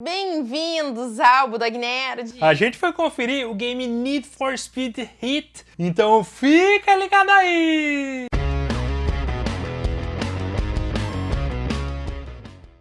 Bem-vindos ao Budog Nerd! A gente foi conferir o game Need for Speed Heat, então fica ligado aí!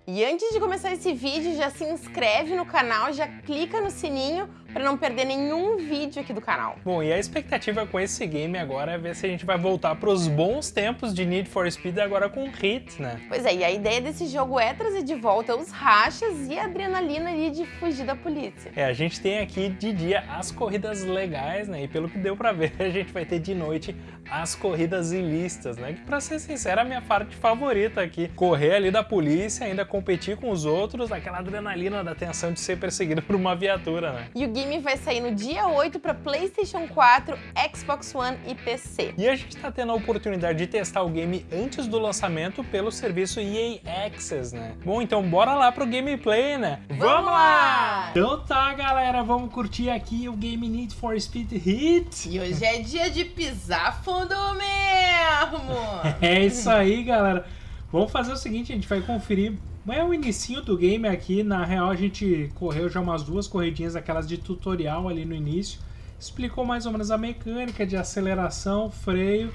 E antes de começar esse vídeo, já se inscreve no canal, já clica no sininho para não perder nenhum vídeo aqui do canal. Bom, e a expectativa com esse game agora é ver se a gente vai voltar para os bons tempos de Need for Speed agora com Hit, né? Pois é, e a ideia desse jogo é trazer de volta os rachas e a adrenalina ali de fugir da polícia. É, a gente tem aqui de dia as corridas legais, né? E pelo que deu para ver, a gente vai ter de noite as corridas ilícitas, né? Que pra ser sincero, é a minha parte favorita aqui. Correr ali da polícia, ainda competir com os outros, aquela adrenalina da tensão de ser perseguido por uma viatura, né? O game vai sair no dia 8 para PlayStation 4, Xbox One e PC. E a gente está tendo a oportunidade de testar o game antes do lançamento pelo serviço EA Access, né? Bom, então bora lá pro gameplay, né? Vamos lá! Então tá, galera, vamos curtir aqui o game Need for Speed Heat. E hoje é dia de pisar fundo mesmo! é isso aí, galera. Vamos fazer o seguinte, a gente vai conferir é o inicinho do game aqui, na real a gente correu já umas duas corridinhas, aquelas de tutorial ali no início. Explicou mais ou menos a mecânica de aceleração, freio.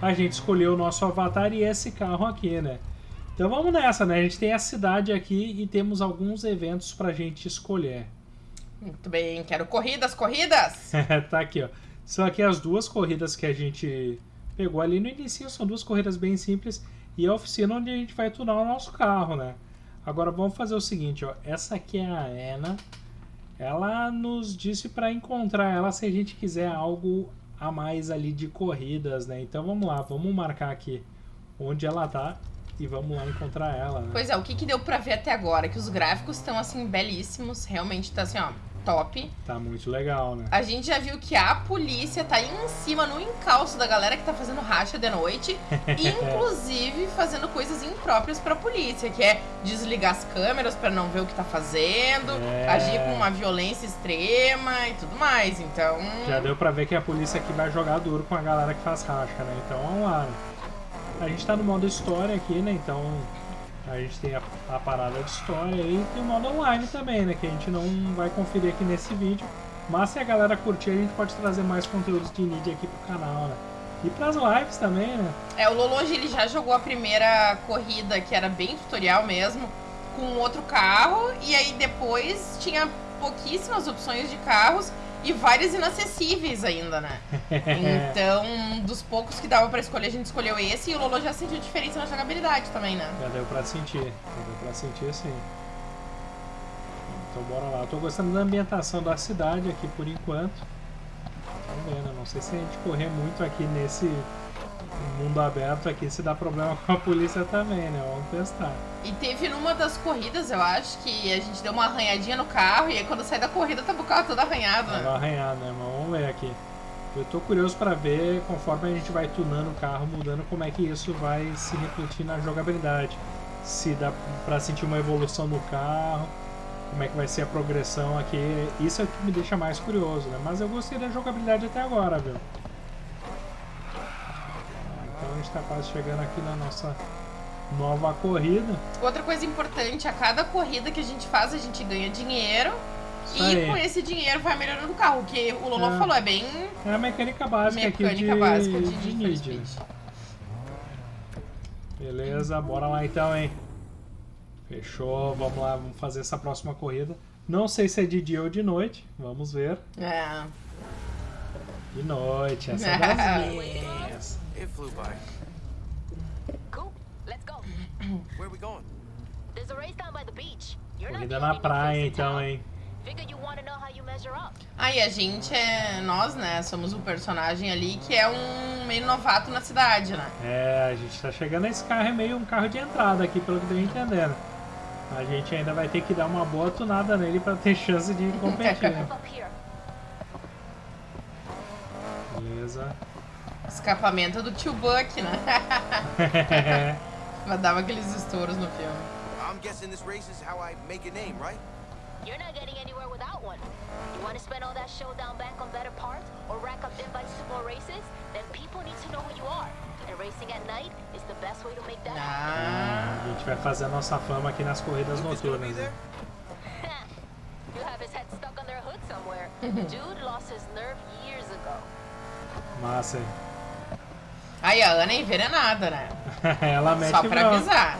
A gente escolheu o nosso avatar e esse carro aqui, né? Então vamos nessa, né? A gente tem a cidade aqui e temos alguns eventos pra gente escolher. Muito bem, quero corridas, corridas! tá aqui, ó. São aqui as duas corridas que a gente pegou ali no início, são duas corridas bem simples. E a oficina onde a gente vai tunar o nosso carro, né? Agora vamos fazer o seguinte, ó. Essa aqui é a Ana. Ela nos disse para encontrar ela se a gente quiser algo a mais ali de corridas, né? Então vamos lá, vamos marcar aqui onde ela tá e vamos lá encontrar ela. Né? Pois é, o que, que deu para ver até agora? Que os gráficos estão assim belíssimos, realmente tá assim, ó top. Tá muito legal, né? A gente já viu que a polícia tá aí em cima, no encalço da galera que tá fazendo racha de noite, inclusive fazendo coisas impróprias pra polícia, que é desligar as câmeras para não ver o que tá fazendo, é... agir com uma violência extrema e tudo mais, então... Já deu pra ver que a polícia aqui vai jogar duro com a galera que faz racha, né? Então vamos lá? A gente tá no modo história aqui, né? Então a gente tem a, a, parada de história e tem o modo online também, né? Que a gente não vai conferir aqui nesse vídeo. Mas se a galera curtir, a gente pode trazer mais conteúdos de Nid aqui pro canal, né? E pras lives também, né? É, o Lolonge ele já jogou a primeira corrida, que era bem tutorial mesmo, com outro carro. E aí depois tinha pouquíssimas opções de carros e vários inacessíveis ainda, né? Então, dos poucos que dava pra escolher, a gente escolheu esse e o Lolo já sentiu diferença na jogabilidade também, né? Já deu pra sentir, já deu pra sentir sim. Então bora lá. Eu tô gostando da ambientação da cidade aqui por enquanto. Vamos ver, né? Não sei se a gente correr muito aqui nesse mundo aberto aqui se dá problema com a polícia também, né? Vamos testar. E teve numa das corridas, eu acho, que a gente deu uma arranhadinha no carro e aí quando sai da corrida tava o carro todo arranhado. Tava né? arranhado, né? Mas vamos ver aqui. Eu tô curioso para ver, conforme a gente vai tunando o carro, mudando, como é que isso vai se refletir na jogabilidade. Se dá para sentir uma evolução no carro, como é que vai ser a progressão aqui. Isso é o que me deixa mais curioso, né? Mas eu gostei da jogabilidade até agora, viu? A gente está quase chegando aqui na nossa nova corrida. Outra coisa importante, a cada corrida que a gente faz, a gente ganha dinheiro. Isso e aí. com esse dinheiro vai melhorando o carro, que o Lolo é. falou, é bem... É a mecânica básica mecânica aqui de, básica de, de, de Beleza, bora lá então, hein? Fechou, vamos lá, vamos fazer essa próxima corrida. Não sei se é de dia ou de noite, vamos ver. É. De noite, essa é das minhas. It flew by. Cool. Let's go. Where are we going? There's a race down by the beach. Corrida na praia então, hein? Aí a gente é. Nós, né? Somos um personagem ali que é um meio novato na cidade, né? É, a gente tá chegando. Esse carro é meio um carro de entrada aqui, pelo que eu tô entendendo. A gente ainda vai ter que dar uma boa tunada nele pra ter chance de competir. Né? Beleza. Escapamento do tio Buck, né? Mas dava aqueles estouros no filme. I'm guessing this race is how I make a name, right? You're not getting anywhere without one. You want to spend all that showdown bank on better parts or rack up invites to more races? Then people need to know who you are. And racing at night is the best way to make that ah, A gente vai fazer a nossa fama aqui nas corridas noturnas. Né? Dude lost his nerve years ago. Massa. Aí a Ana é envenenada, né? Ela mete Só pra bronca. avisar.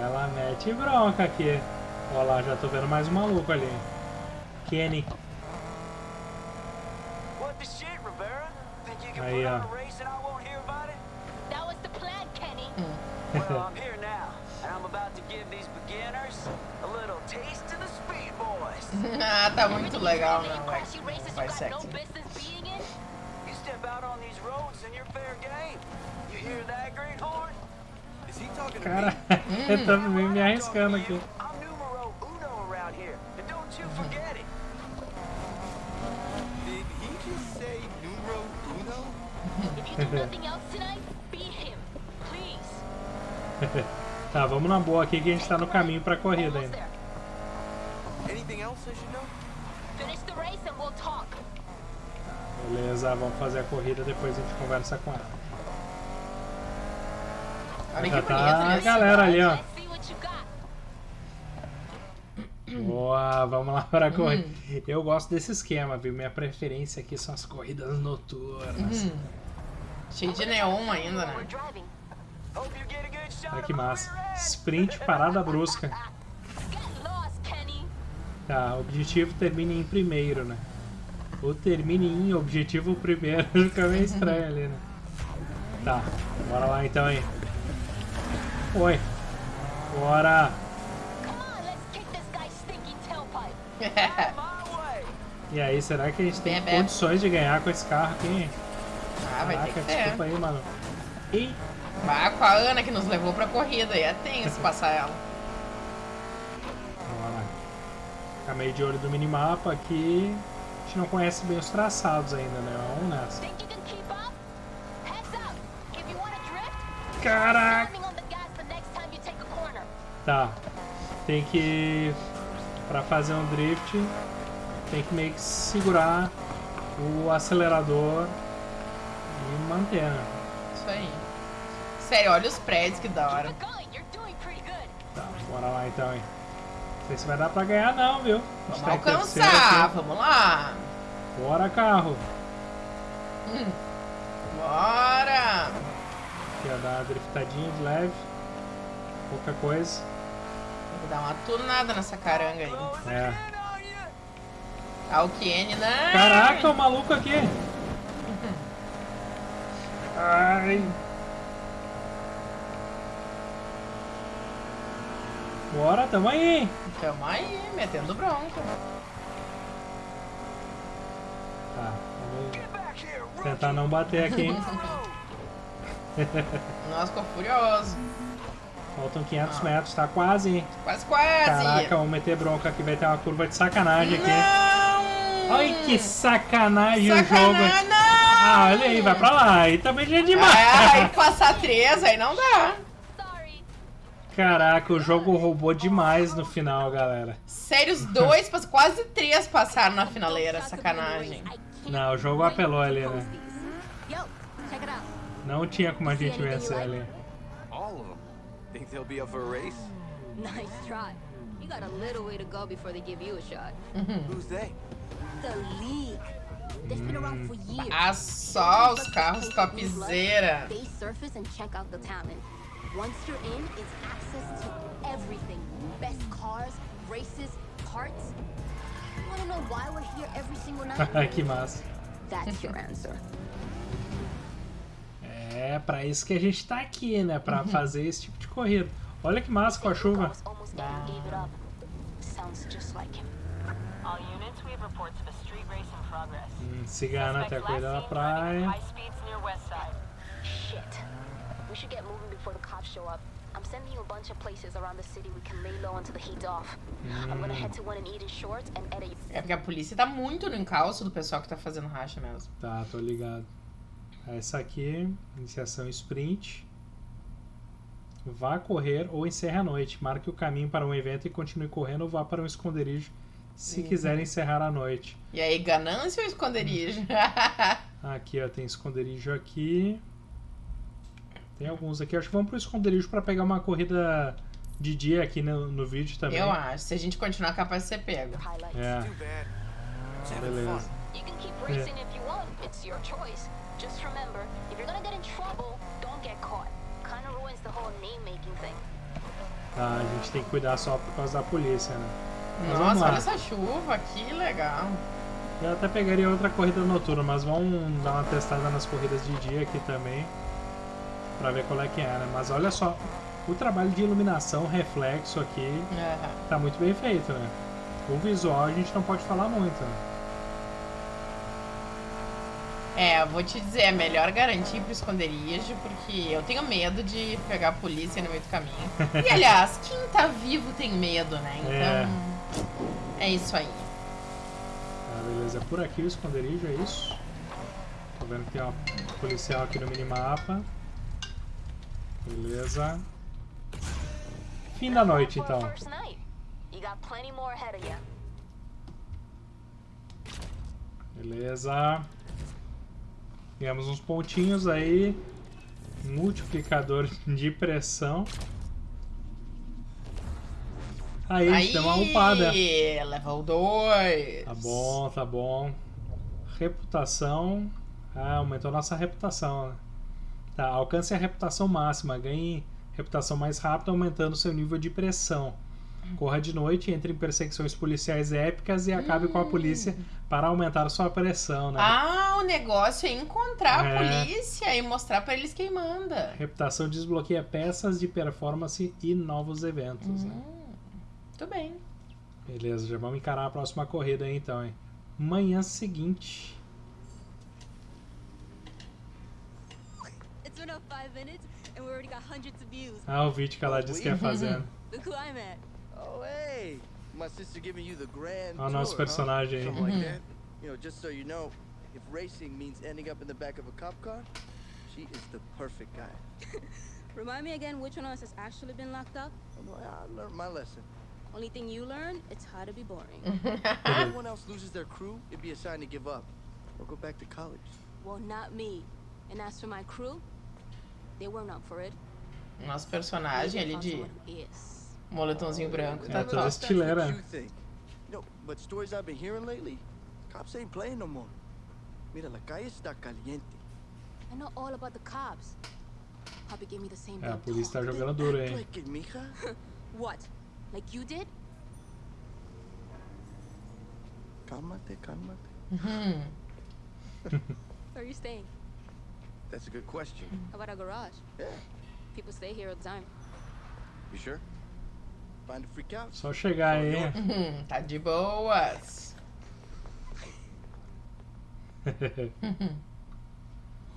Ela mete bronca aqui. Olha lá, já tô vendo mais um maluco ali. Kenny. Aí, ó. on a race and I won't hear about it? That was the plan, Kenny. Well, I'm here now, and I'm about to give these beginners a little taste of the speed boys. ah, tá muito legal, Everything não. Vai, crashy races Cara, me? eu tô me, me I'm talking arriscando aqui. Tá, vamos na boa aqui que a gente tá no caminho pra corrida ainda. there. Anything else I should know? Finish the race and we'll talk. Beleza, vamos fazer a corrida, depois a gente conversa com ela. Olha que Já bonito, tá a né? galera ali, ó. Boa, vamos lá para a corrida. Eu gosto desse esquema, viu? Minha preferência aqui são as corridas noturnas. Cheio de neon ainda, né? a Olha que massa. Sprint, parada brusca. Tá, objetivo termine em primeiro, né? Ou termine em objetivo primeiro. Fica meio estranho ali, né? Tá, bora lá então, hein? Oi. Bora. E aí, será que a gente tem condições de ganhar com esse carro aqui? Ah, vai ter que ter. desculpa aí, mano. Ih, Vá com a Ana que nos levou pra corrida. E é tenso passar ela. Bora. Ficar meio de olho do minimapa aqui. Gente não conhece bem os traçados ainda, né? Vamos nessa. Caraca! Tá. Tem que. Pra fazer um drift, tem que meio que segurar o acelerador e manter, né? Isso aí. Sério, olha os prédios, que da hora. Tá, bora lá então, hein? Não sei se vai dar pra ganhar, não, viu? Vamos tá alcançar, vamos lá. Bora, carro! Bora. Aqui, ó, dar uma driftadinha de leve. Pouca coisa. Tem que dar uma tunada nessa caranga aí. É. Kenny, né? Caraca, o maluco aqui! Ai! Bora, tamo aí! Tamo aí, metendo bronca. Tá, vamos Get back here, rookie. Tentar não bater aqui, hein? Nossa, ficou furioso. Faltam 500 metros, tá quase, hein? Quase, quase. Caraca, vamos meter bronca aqui, vai ter uma curva de sacanagem aqui. Não! Ai, que sacanagem o jogo! Não! Ah, olha aí, vai pra lá. Aí também já é demais. Ah, aí passar três, aí não dá. Caraca, o jogo roubou demais no final, galera. Sério, os dois, quase três passaram na finaleira, sacanagem. Não, o jogo apelou ali, né? Yo, check it out. Não tinha como a gente vencer ali. All of them. Think they'll be up for a race? Nice try. You got a little way to go before they give you a shot. Who's they? The League. They've been around for years. Ah, só os carros topzera. They surface and check out the talent. Once you're in, it's access to everything. Best cars, races, parts. Que massa. That's your answer. É, pra isso que a gente tá aqui, né? Pra fazer esse tipo de corrida. Olha que massa com a chuva. Was almost there and gave it up. Sounds just like him. All units, we have reports of a street race in progress. Hum, Cigana até corrida da praia. at high speeds near West Side. Shit. We should get moving before the cops show up. I'm sending you a bunch of places around the city we can lay low until the heat's off. I'm gonna head to one in Eden Shorts and edit. É porque a polícia tá muito no encalço do pessoal que tá fazendo racha mesmo. Tá, tô ligado. Essa aqui, iniciação sprint. Vá correr ou encerre a noite. Marque o caminho para um evento e continue correndo ou vá para um esconderijo se quiser encerrar a noite. E aí, ganância ou esconderijo? Aqui, ó, tem esconderijo aqui. Tem alguns aqui. Acho que vamos pro esconderijo para pegar uma corrida de dia aqui no, no vídeo também. Eu acho. Se a gente continuar, capaz de ser pego. É. Beleza. thing. Tá, a gente tem que cuidar só por causa da polícia, né? Mas vamos Nossa, lá. olha essa chuva, que legal. Eu até pegaria outra corrida noturna, mas vamos dar uma testada nas corridas de dia aqui também. Pra ver qual é que é, né? Mas olha só, o trabalho de iluminação, reflexo aqui, Aham. tá muito bem feito, né? O visual a gente não pode falar muito, né? É, eu vou te dizer, é melhor garantir pro esconderijo, porque eu tenho medo de pegar a polícia no meio do caminho. E aliás, quem tá vivo tem medo, né? Então. É, isso aí. Tá, beleza. É por aqui o esconderijo, é isso? Tô vendo que tem uma policial aqui no minimapa. Beleza. Fim da noite, então. Beleza. Ganhamos uns pontinhos aí. Multiplicador de pressão. Aí, a gente deu uma upada. level 2. Tá bom, tá bom. Reputação. Ah, aumentou nossa reputação, né? Tá, alcance a reputação máxima. Ganhe reputação mais rápida, aumentando seu nível de pressão. Corra de noite, entre em perseguições policiais épicas e acabe com a polícia para aumentar sua pressão, né? Ah, o negócio é encontrar É. a polícia e mostrar pra eles quem manda. Reputação desbloqueia peças de performance e novos eventos, né? Tudo bem. Beleza, já vamos encarar a próxima corrida aí então, hein? Manhã seguinte. It's been up five minutes, and we already got hundreds of views. Ah, o vídeo que ela disse que ia fazendo. Look who I'm at. Oh, hey. My sister giving you the grand Olha o nosso tour, huh? personagem. Something like that. You know, just so you know, if racing means ending up in the back of a cop car, she is the perfect guy. Remind me again which one of us has actually been locked up? I'm I learned my lesson. Only thing you learn, it's how to be boring. If everyone else loses their crew, it'd be a sign to give up or go back to college. well, not me. And as for my crew, Nosso personagem ali de moletomzinho branco, É, tá toda estileira. think. You know, but stories I've been hearing lately, cops ain't playing no more. Mira, la calle está caliente. I know all about the cops. Poppy gave me the same É, a polícia tá jogando duro, hein? like it, mija. What? Like you did? Cálmate, cálmate. Where are you staying? That's a good question. How about a garage? Yeah, People stay here all the time. you sure? Find a free couch. Só chegar aí. Tá de boas.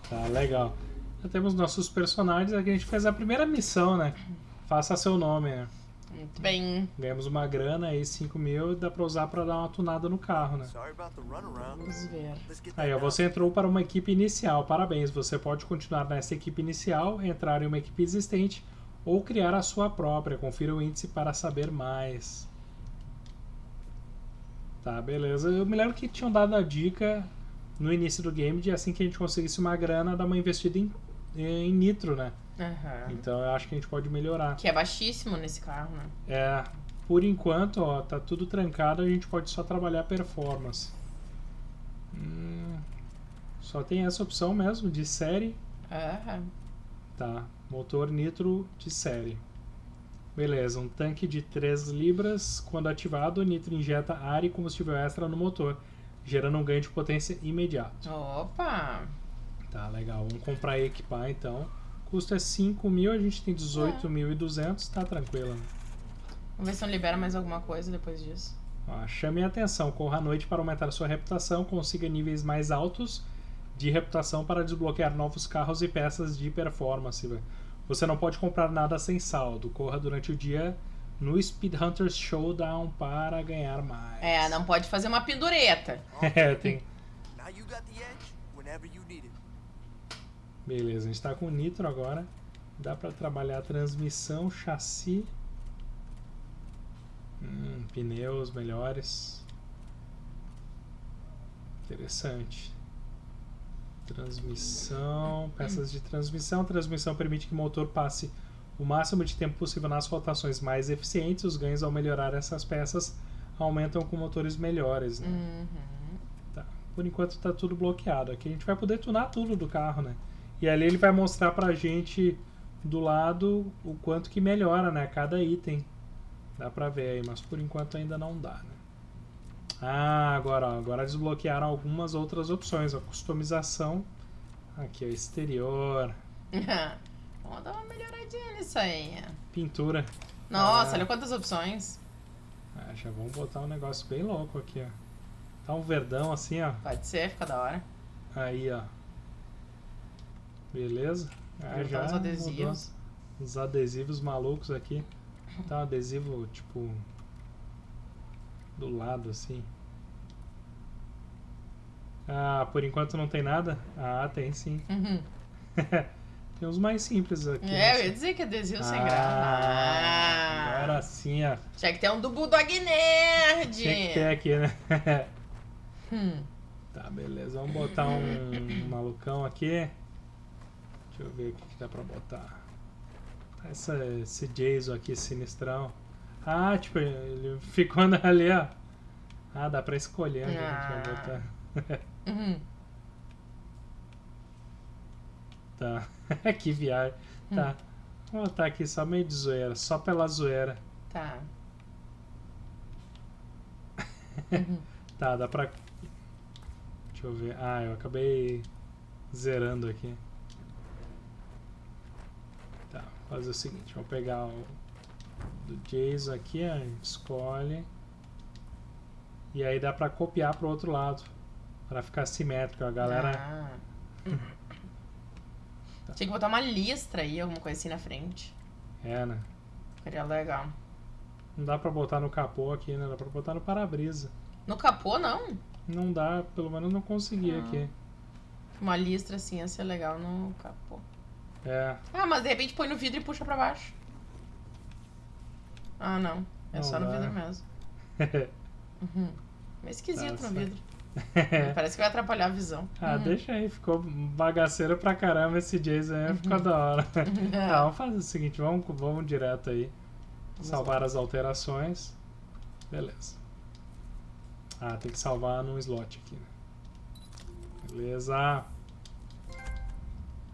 tá legal. Já temos nossos personagens. Aqui a gente fez a primeira missão, né? Faça seu nome, né? Muito bem. Ganhamos uma grana aí, 5 mil, dá pra usar pra dar uma tunada no carro, né? Vamos ver. Aí, ó, você entrou para uma equipe inicial. Parabéns, você pode continuar nessa equipe inicial, entrar em uma equipe existente ou criar a sua própria. Confira o índice para saber mais. Tá, beleza. Eu me lembro que tinham dado a dica no início do game de assim que a gente conseguisse uma grana, dar uma investida em, em nitro, né? Aham. Então eu acho que a gente pode melhorar. Que é baixíssimo nesse carro, né? É, por enquanto, ó, tá tudo trancado, a gente pode só trabalhar performance. Hum, só tem essa opção mesmo, de série. Aham. Tá, motor nitro de série. Beleza, um tanque de 3 libras. Quando ativado, o nitro injeta ar e combustível extra no motor, gerando um ganho de potência imediato. Opa! Tá, legal. Vamos comprar e equipar então. Custo é 5 mil, a gente tem 18.200, tá tranquilo. né? Vamos ver se não libera mais alguma coisa depois disso. Ó, chame a atenção, corra à noite para aumentar sua reputação, consiga níveis mais altos de reputação para desbloquear novos carros e peças de performance. Você não pode comprar nada sem saldo. Corra durante o dia no Speed Hunters Showdown para ganhar mais. É, não pode fazer uma pendureta. É, tem. Now you got the edge whenever you need it. Beleza, a gente tá com nitro agora. Dá para trabalhar a transmissão, chassi. Hum, pneus melhores. Interessante. Transmissão, peças de transmissão. Transmissão permite que o motor passe o máximo de tempo possível nas rotações mais eficientes. Os ganhos ao melhorar essas peças aumentam com motores melhores. Né? Uhum. por enquanto tá tudo bloqueado. Aqui a gente vai poder tunar tudo do carro, né? E ali ele vai mostrar pra gente do lado o quanto que melhora, né? Cada item. Dá pra ver aí, mas por enquanto ainda não dá, né? Ah, agora, ó, agora desbloquearam algumas outras opções. A customização. Aqui, o exterior. Vamos dar uma melhoradinha nisso aí. Pintura. Nossa, Ah. olha quantas opções. Ah, já vamos botar um negócio bem louco aqui, ó. Tá um verdão assim, ó. Pode ser, fica da hora. Aí, ó. Beleza? Ah, já uns adesivos. mudou. Os adesivos malucos aqui. Tá um adesivo, tipo... Do lado, assim. Ah, por enquanto não tem nada? Ah, tem sim. Uhum. tem uns mais simples aqui. É, eu né? ia dizer que adesivo sem Ah, graça. Ah, Agora sim, ó. Tinha que ter um do Bulldog Nerd. Tinha que ter aqui, né? Hum. Tá, beleza. Vamos botar um malucão aqui. Deixa eu ver o que, que dá pra botar. Essa, esse Jason aqui, sinistrão. Ah, tipo, ele ficou ali, ó. Ah, dá pra escolher onde a gente vai Ah. botar. Uhum. Tá. que viagem. Tá. Vou botar aqui só meio de zoeira. Só pela zoeira. Tá. Tá, dá pra. Deixa eu ver. Ah, eu acabei zerando aqui. Tá, vou fazer o seguinte: vou pegar o do Jason aqui, a gente escolhe. E aí dá pra copiar pro outro lado. Pra ficar simétrico. A galera. Ah. Tinha que botar uma listra aí, alguma coisa assim na frente. É, né? Seria legal. Não dá pra botar no capô aqui, né? Dá pra botar no para-brisa. No capô, não. Não dá, pelo menos não consegui Ah. aqui. Uma listra assim ia ser legal no capô. É. Ah, mas de repente põe no vidro e puxa pra baixo. Ah, não. É Não só no dá. vidro mesmo. Uhum. Meio esquisito Tá no vidro. Parece que vai atrapalhar a visão. Ah, Uhum. deixa aí, ficou bagaceiro pra caramba esse Jason aí, ficou da hora. Tá, vamos fazer o seguinte, vamos, vamos direto aí. Vamos salvar as alterações. Beleza. Ah, tem que salvar num slot aqui, né? Beleza.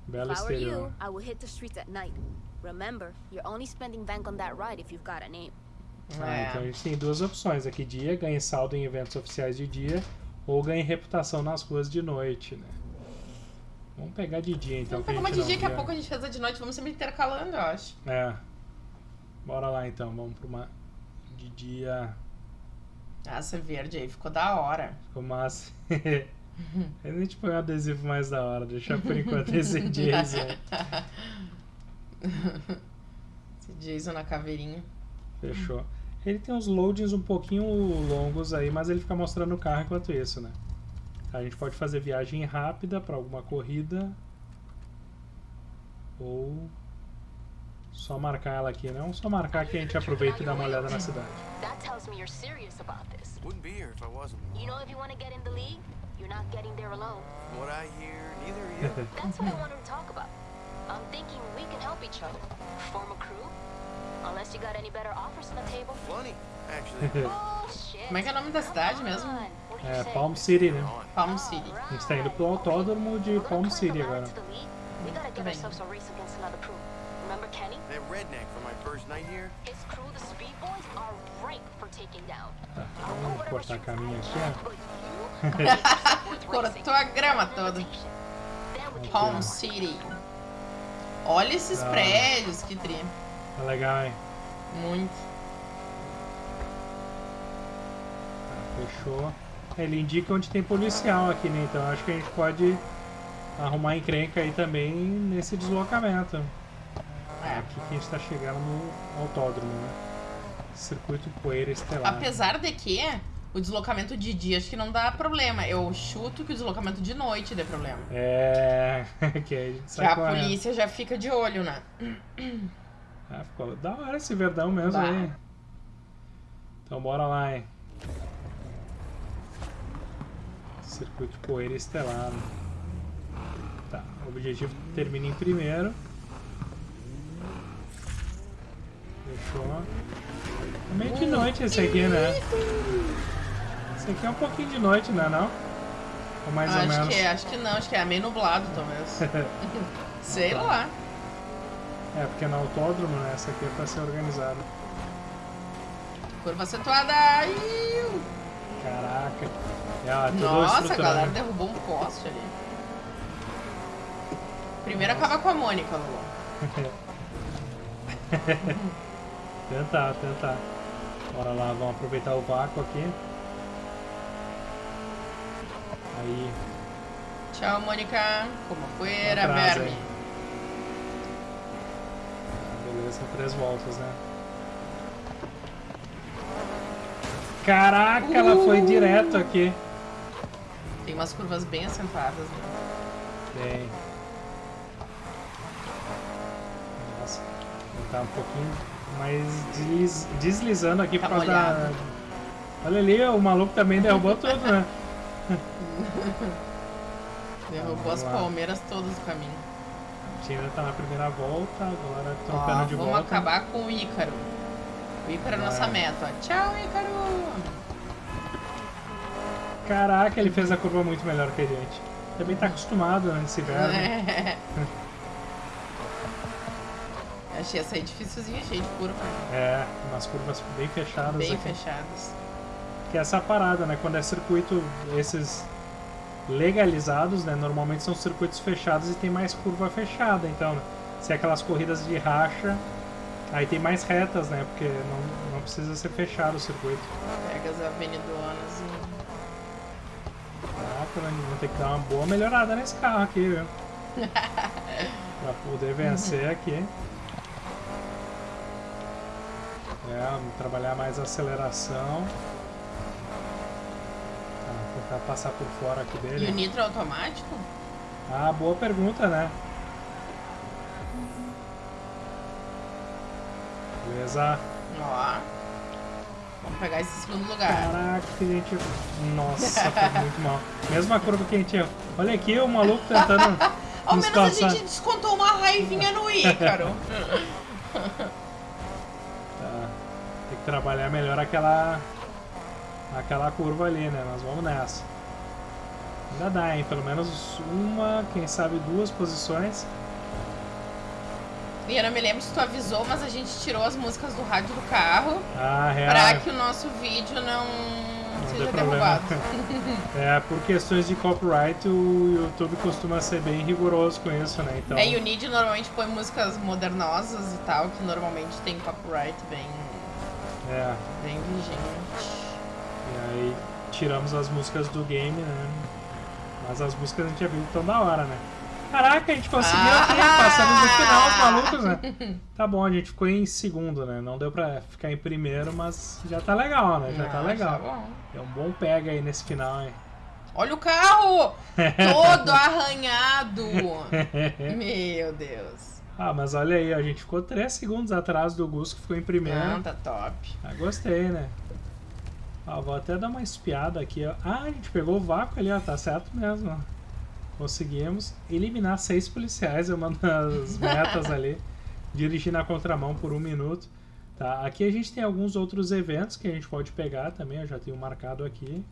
Belo If I were exterior. you, I would hit the streets at night. Remember, you're only spending bank on that ride if you've got a name. Ah, É. então a gente tem duas opções aqui. Dia, ganhe saldo em eventos oficiais de dia, ou ganhe reputação nas ruas de noite, né? Vamos pegar de dia então. Vamos pegar uma de dia, daqui a pouco a gente fez a de noite, vamos sempre intercalando, eu acho. É. Bora lá então, vamos pra uma de dia. Essa verde aí ficou da hora. Ficou massa. a gente põe um adesivo mais da hora, deixar por enquanto esse Jason. Esse Jason na caveirinha. Fechou. Ele tem uns loadings um pouquinho longos aí, mas ele fica mostrando o carro enquanto isso, né? A gente pode fazer viagem rápida para alguma corrida. Ou só marcar ela aqui, não? Só marcar que a gente aproveita e dá uma olhada na cidade. That tells me you're serious about this. Wouldn't be here if I wasn't. You know, if you want to get in the league, you're not getting there alone. What I hear, neither are you. That's what I wanted to talk about. I'm thinking we can help each other. Form a crew? Unless you got any better offers on the table. Funny, actually. Oh, shit. Como é que é o nome da cidade mesmo? on. What do you É? Palm City, né? Palm City. A gente tá indo pro autódromo de gonna Palm climb City the ladder agora. to. We gotta get Bem. ourselves a race against another crew. Remember Kenny? That redneck from my first night here? His crew, the Speed Boys, are ripe for taking down. Tá, I'll put vamos whatever cortar streets caminho I aqui, can, ó. Cortou a grama toda. Palm ó. City. Olha esses Ah. prédios, que tri. Tá legal, hein? Muito. Tá, fechou. Ele indica onde tem policial aqui, né? Então acho que a gente pode arrumar encrenca aí também nesse deslocamento. É É. aqui que a gente tá chegando no autódromo, né? Circuito Poeira Estelar. Apesar de que o deslocamento de dia acho que não dá problema. Eu chuto que o deslocamento de noite dê problema. É, que a gente Que sai a correndo. polícia já fica de olho, né? Ah, ficou da hora esse verdão mesmo aí. Então bora lá, hein? Circuito Poeira Estelar. Tá, o objetivo termina em primeiro. Fechou. É meio de noite esse aqui, né? Esse aqui é um pouquinho de noite, né não? Ou mais ou acho menos. que é, acho que não, acho que é meio nublado, talvez. Sei lá. É, porque no autódromo, né? Essa aqui é pra ser organizada. Curva acentuada. Iu. Caraca. É, tudo Nossa, a galera derrubou um poste ali. Primeiro acaba com a Mônica, Lulu. Tentar, tentar. Bora lá, vamos aproveitar o vácuo aqui. Tchau, Mônica. Como Atrás, verme. beleza, três voltas, né? Caraca, ela foi Uh! direto aqui. Tem umas curvas bem acentuadas, né? Bem. Nossa, tá um pouquinho mais desliz- deslizando aqui Tá por causa da. molhado. Olha ali, o maluco também derrubou tudo, né? Derrubou as Vamos palmeiras todas do caminho. A gente ainda tá na primeira volta, agora Ó, trocando de vamos volta. acabar com o Ícaro. O Ícaro é nossa meta. ó. Tchau, Ícaro! Caraca, ele fez a curva muito melhor que a gente. Também tá acostumado né, nesse inverno. É. Achei essa aí dificilzinha, cheia de curva. É, umas curvas bem fechadas Bem aqui. fechadas. Que é essa parada, né? Quando é circuito, esses legalizados, né? Normalmente são circuitos fechados e tem mais curva fechada. Então, né, se é aquelas corridas de racha, aí tem mais retas, né? Porque não, não precisa ser fechado o circuito. Pega as avenidonas e. Caraca, né, vou ter que dar uma boa melhorada nesse carro aqui, viu? pra poder vencer aqui. É, trabalhar mais a aceleração. Tentar passar por fora aqui E o dele. nitro automático? Ah, boa pergunta, né? Beleza. Ó. Vamos pegar esse segundo lugar. Caraca, que a gente. Nossa, foi muito mal. Mesma curva que a gente. Olha aqui o maluco tentando. Ao nos menos a passar. gente descontou uma raivinha no Ícaro. Tá. Tem que trabalhar melhor aquela. Aquela curva ali, né? Mas vamos nessa. Ainda dá, hein? Pelo menos uma, quem sabe duas posições. e eu não me lembro se tu avisou, mas a gente tirou as músicas do rádio do carro Ah, real. pra que o nosso vídeo não, Não seja derrubado. É, por questões de copyright, o YouTube costuma ser bem rigoroso com isso, né? Então, É, e o Nid normalmente põe músicas modernosas e tal, que normalmente tem copyright bem, é, bem vigente. E aí tiramos as músicas do game, né? Mas as músicas a gente já viu tão da hora, né? Caraca, a gente conseguiu aqui, Ah! passamos no final os malucos, né? Tá bom, a gente ficou em segundo, né? Não deu pra ficar em primeiro, mas já tá legal, né? Já tá Ah, legal. bom. É um bom pega aí nesse final, hein? Olha o carro! Todo arranhado! Meu Deus. Ah, mas olha aí, a gente ficou 3 segundos atrás do Gus, que ficou em primeiro. Não, tá top. Ah, gostei, né? Ó, vou até dar uma espiada aqui, ó. Ah, a gente pegou o vácuo ali, ó. Tá certo mesmo. Conseguimos eliminar seis policiais, é uma das metas ali. Dirigir na contramão por um minuto. Tá, aqui a gente tem alguns outros eventos que a gente pode pegar também, eu já tenho marcado aqui.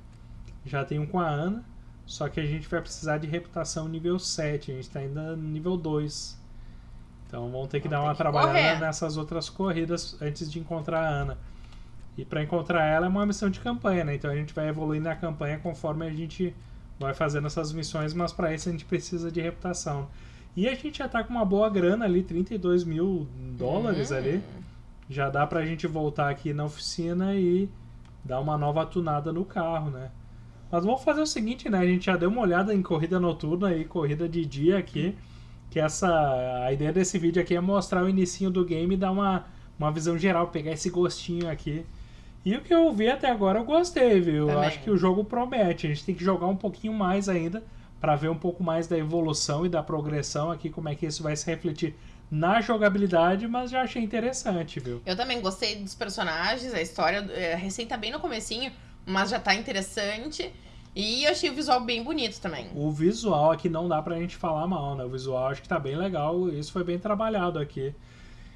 Já tenho um com a Ana, só que a gente vai precisar de reputação nível 7, a gente tá ainda no nível 2. Então vamos ter que Vamos dar uma trabalhada correr. nessas outras corridas antes de encontrar a Ana. E para encontrar ela é uma missão de campanha, né? Então a gente vai evoluindo na campanha conforme a gente vai fazendo essas missões, mas para isso a gente precisa de reputação. E a gente já tá com uma boa grana ali, 32 mil dólares Hum. ali. Já dá pra gente voltar aqui na oficina e dar uma nova tunada no carro, né? Mas vamos fazer o seguinte, né? A gente já deu uma olhada em corrida noturna e corrida de dia aqui. Que essa. A ideia desse vídeo aqui é mostrar o inicinho do game e dar uma, uma visão geral, pegar esse gostinho aqui. E o que eu vi até agora eu gostei, viu? Eu acho que o jogo promete. A gente tem que jogar um pouquinho mais ainda para ver um pouco mais da evolução e da progressão aqui, como é que isso vai se refletir na jogabilidade, mas já achei interessante, viu? Eu também gostei dos personagens, a história é, recém tá bem no comecinho, mas já tá interessante. E eu achei o visual bem bonito também. O visual aqui não dá pra gente falar mal, né? O visual acho que tá bem legal, isso foi bem trabalhado aqui.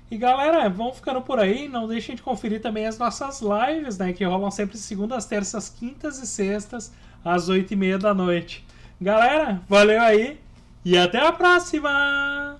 E galera, vamos ficando por aí. Não deixem de conferir também as nossas lives, né? Que rolam sempre segundas, terças, quintas e sextas, às oito e meia da noite. Galera, valeu aí e até a próxima!